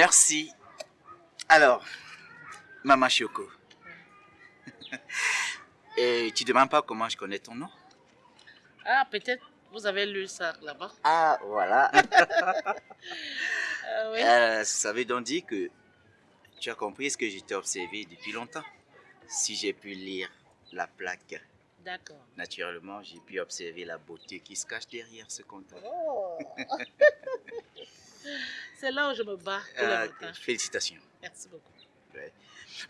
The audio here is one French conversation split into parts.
Merci. Alors, Maman Choco. Et tu demandes pas comment je connais ton nom? Ah, peut-être vous avez lu ça là-bas. Ah, voilà. Ah oui. Euh, ça veut donc dire que tu as compris ce que je t'ai observé depuis longtemps. Si j'ai pu lire la plaque, D'accord. naturellement, j'ai pu observer la beauté qui se cache derrière ce compteur. Oh. C'est là où je me bats tous les Ah, matins. félicitations. Merci beaucoup. Ouais.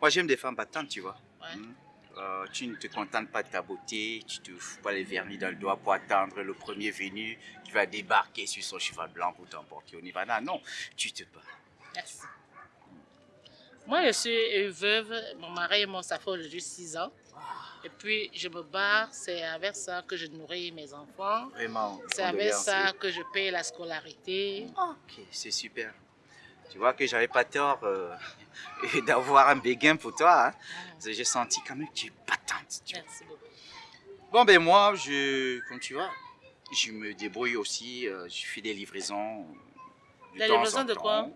Moi, j'aime des femmes battantes, tu vois. Ouais. Hmm. Euh, tu ne te contentes pas de ta beauté, tu te fous pas les vernis dans le doigt pour attendre le premier venu qui va débarquer sur son cheval blanc pour t'emporter au Nirvana. Non, tu te bats. Merci. Moi, je suis une veuve. Mon mari et moi, ça fait aujourd'hui 6 ans. Et puis, je me barre. C'est avec ça que je nourris mes enfants. Vraiment. C'est avec ça que je paye la scolarité. Ok, c'est super. Tu vois que j'avais pas tort euh, d'avoir un béguin pour toi. hein. J'ai senti quand même que tu es tu vois. Merci beaucoup. Bon, ben moi, je, comme tu vois, je me débrouille aussi. euh, je fais des livraisons. de Des temps en livraisons de quoi.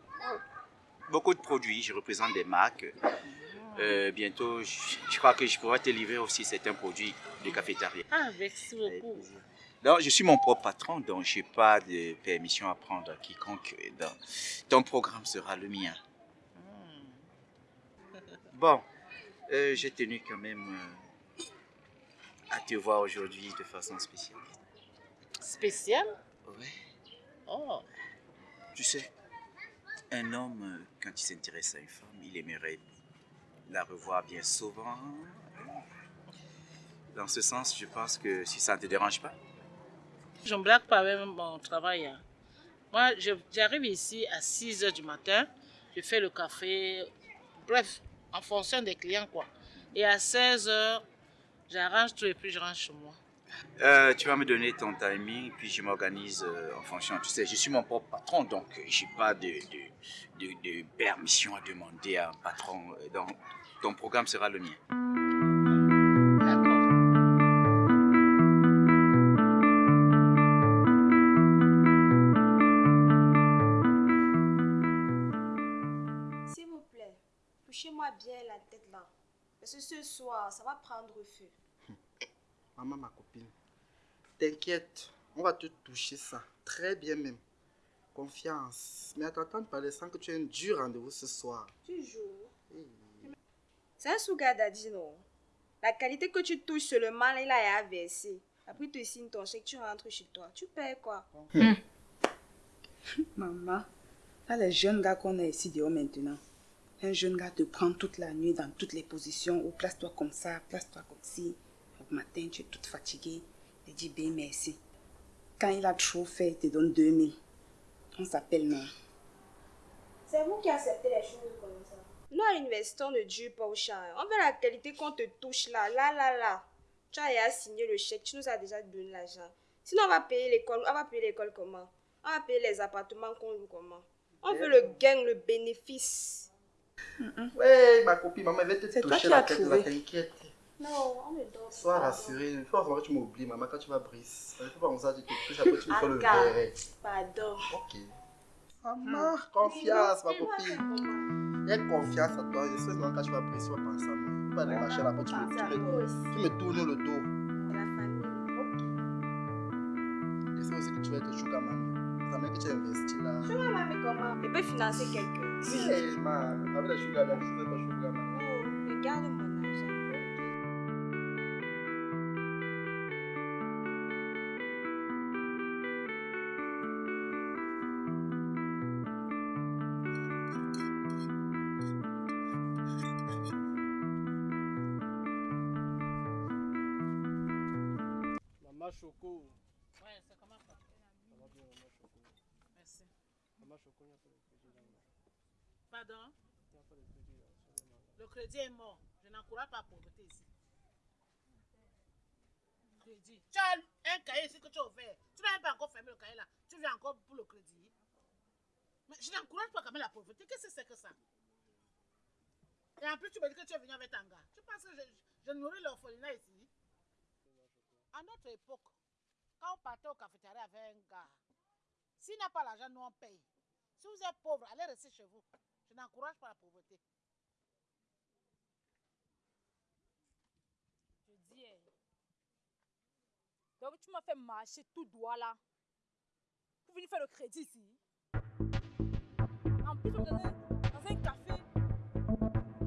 Beaucoup de produits. Je représente des marques. Euh, bientôt, je, je crois que je pourrais te livrer aussi certains produits de cafétéria. Ah, merci beaucoup. Donc, je suis mon propre patron, donc je n'ai pas de permission à prendre à quiconque. Donc, ton programme sera le mien. Hmm. Bon, euh, j'ai tenu quand même euh, à te voir aujourd'hui de façon spéciale. Spécial Ouais. Oh, Tu sais, un homme, euh, quand il s'intéresse à une femme, il aimerait la revoir bien souvent. Dans ce sens, je pense que si ça ne te dérange pas, je ne blague pas avec mon travail. hein. Moi, j'arrive ici à 6 heures du matin. Je fais le café. Bref, en fonction des clients, quoi. Et à 16 heures, j'arrange tout et puis je rentre chez moi. Euh, tu vas me donner ton timing, puis je m'organise euh, en fonction. Tu sais, je suis mon propre patron, donc euh, je n'ai pas de, de, de- permission à demander à un patron. Donc, ton programme sera le mien. S'il vous plaît, touchez-moi bien la tête là. Parce que ce soir, ça va prendre feu. Maman, ma copine, t'inquiète, on va te toucher ça. Très bien même. Confiance. Mais à t'entendre parler sans que tu aies un dur rendez-vous ce soir. Toujours. Hey. C'est un sugar daddy, non? La qualité que tu touches seulement, là, il a versé. Après, tu signes ton chèque, tu rentres chez toi. Tu payes quoi Maman, là, les jeunes gars qu'on a ici dehors maintenant, un jeune gars te prend toute la nuit dans toutes les positions, ou place-toi comme ça, place-toi comme ci. Au matin, tu es toute fatiguée, il dit bien merci. Quand il a trop fait, il te donne 2000. On s'appelle non. C'est vous qui acceptez les choses comme ça. Nous, à l'université, on ne dure pas au champ. On veut la qualité qu'on te touche là, là, là, là. Tu as déjà signé le chèque, tu nous as déjà donné l'argent. Sinon, on va payer l'école. On va payer l'école comment? On va payer les appartements qu'on loue comment? On veut le gain, le bénéfice. Ouais, ma copine, maman, elle va te toucher la tête, t'inquiète. Non, on ne dort Sois rassurée. Il faut vraiment que tu m'oublies, maman, quand tu vas briser. Il faut pas comme ça, tu te touches, après tu me fais le verre. Pardon. Ok. Maman, confiance, ma copine. Aie confiance à toi. Je sais que quand tu vas briser, tu vas penser à moi. Tu vas aller marcher là-bas, tu me, tournes le dos. La famille. Je sais aussi que tu vas être sugar mamie. Ça veut dire que tu as investi là. Comment? Je peux financer quelqu'un. Hey, ma, avec la sugar mamie, tu pas sugar mamie. Oh, regarde Maman Choco. Ouais, ça commence pas. Ça va bien, Maman Choco. Merci. Maman Choco, il n'y a pas de crédit là. Pardon? Il n'y a pas de crédit là. sur le crédit est mort. Je n'encourage pas la pauvreté ici. Crédit. Tu as un cahier ici que tu as ouvert. Tu n'as pas encore fermé le cahier là. Tu viens encore pour le crédit. Mais je n'encourage pas quand même la pauvreté. Qu'est-ce que c'est que ça? Et en plus, tu me dis que tu es venu avec un gars. Tu penses que je, je nourris l'orphelinat ici? À notre époque, quand on partait au cafétéria avec un gars, s'il n'a pas l'argent, nous on paye. Si vous êtes pauvre, allez rester chez vous. Je n'encourage pas la pauvreté. Je dis. eh. Donc tu m'as fait marcher tout droit là. Pour venir faire le crédit ici. En plus, on dans un, café.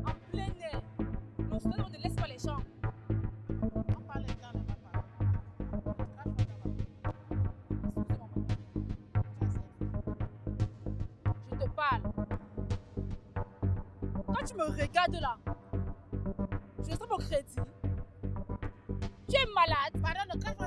En plein air. Non, on ne laisse pas les gens. Tu me regardes là, je laisse mon crédit. Tu es malade. Pardon, ne crache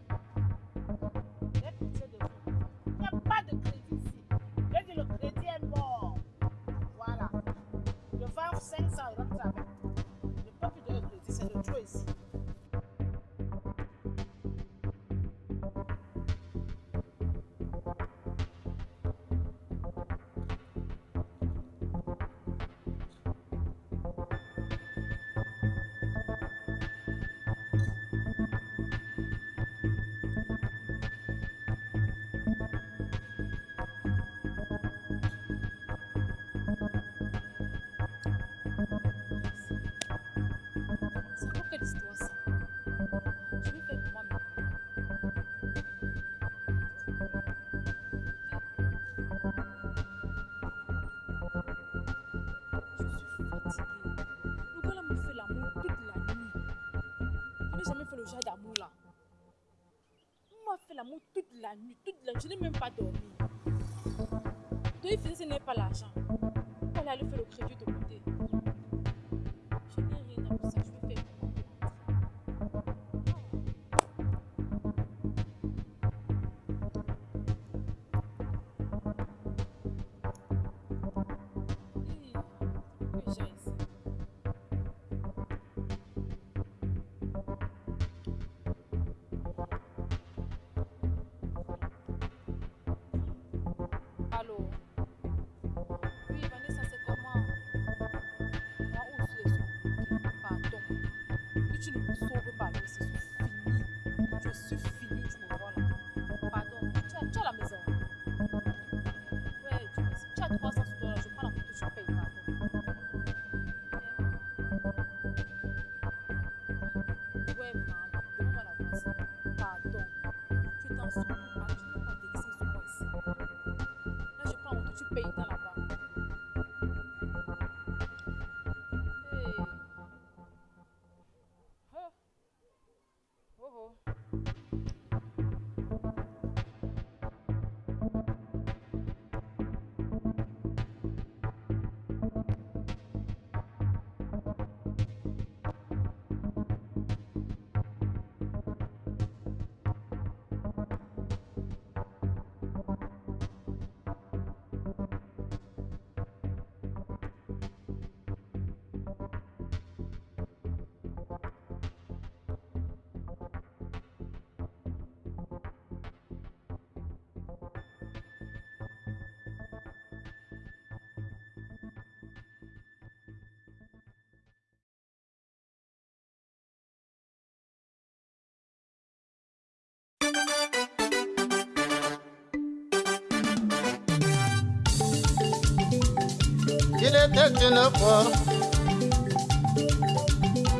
la nuit, toute la nuit. Je n'ai même pas dormi. Donc il faisait ce n'est pas l'argent. Il fallait aller faire le crédit de côté. Je n'ai rien à pour Alors c'est fini. Je suis fini, tu me vois là. Pardon, tu as, tu as la une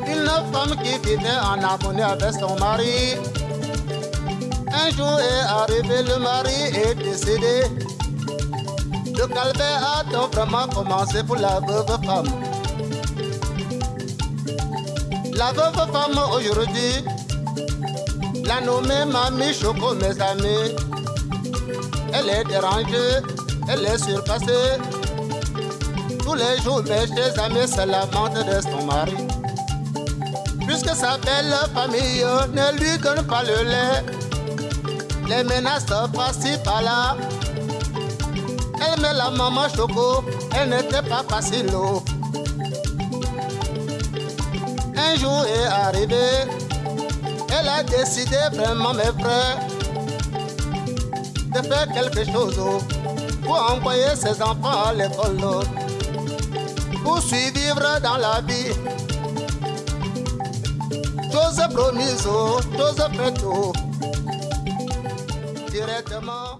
une femme qui vivait en harmonie avec son mari. Un jour est arrivé, le mari est décédé. Le calvaire a donc vraiment commencé pour la veuve femme. La veuve femme aujourd'hui, la nommée Mamie Choco, mes amis. Elle est dérangée, elle est surpassée. Tous les jours, mes chers amis se lamentent de son mari. Puisque sa belle famille ne lui donne pas le lait, les menaces par-ci par-là. Elle met la maman Choco, elle n'était pas facile. Un jour est arrivé, elle a décidé vraiment, mes frères, de faire quelque chose pour envoyer ses enfants à l'école, pour survivre dans la vie. Chose promise, oh, chose faite, oh, directement.